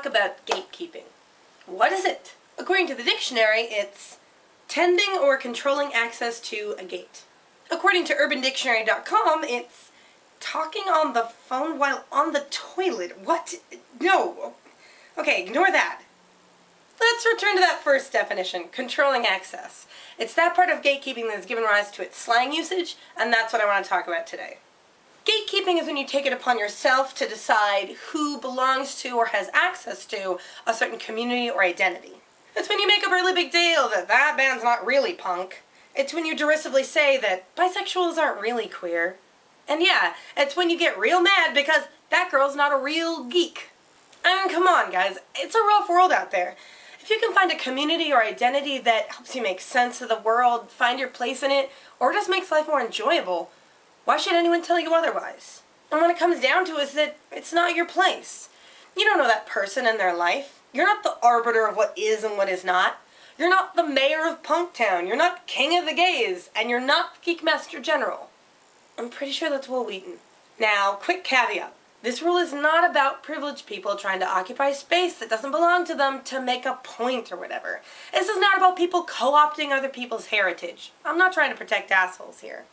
talk about gatekeeping. What is it? According to the dictionary, it's tending or controlling access to a gate. According to urbandictionary.com, it's talking on the phone while on the toilet. What? No. Okay, ignore that. Let's return to that first definition, controlling access. It's that part of gatekeeping that has given rise to its slang usage, and that's what I want to talk about today. Gatekeeping is when you take it upon yourself to decide who belongs to or has access to a certain community or identity. It's when you make a really big deal that that band's not really punk. It's when you derisively say that bisexuals aren't really queer. And yeah, it's when you get real mad because that girl's not a real geek. I mean, come on guys, it's a rough world out there. If you can find a community or identity that helps you make sense of the world, find your place in it, or just makes life more enjoyable, why should anyone tell you otherwise? And when it comes down to it, is that it's not your place. You don't know that person and their life. You're not the arbiter of what is and what is not. You're not the mayor of Punktown. You're not king of the gays. And you're not the Geek Master General. I'm pretty sure that's Wil Wheaton. Now, quick caveat. This rule is not about privileged people trying to occupy space that doesn't belong to them to make a point or whatever. This is not about people co-opting other people's heritage. I'm not trying to protect assholes here.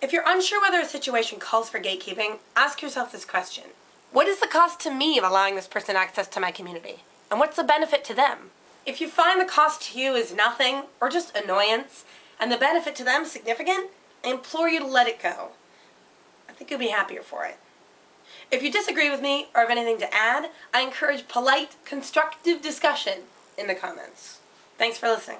If you're unsure whether a situation calls for gatekeeping, ask yourself this question. What is the cost to me of allowing this person access to my community? And what's the benefit to them? If you find the cost to you is nothing, or just annoyance, and the benefit to them significant, I implore you to let it go. I think you'll be happier for it. If you disagree with me or have anything to add, I encourage polite, constructive discussion in the comments. Thanks for listening.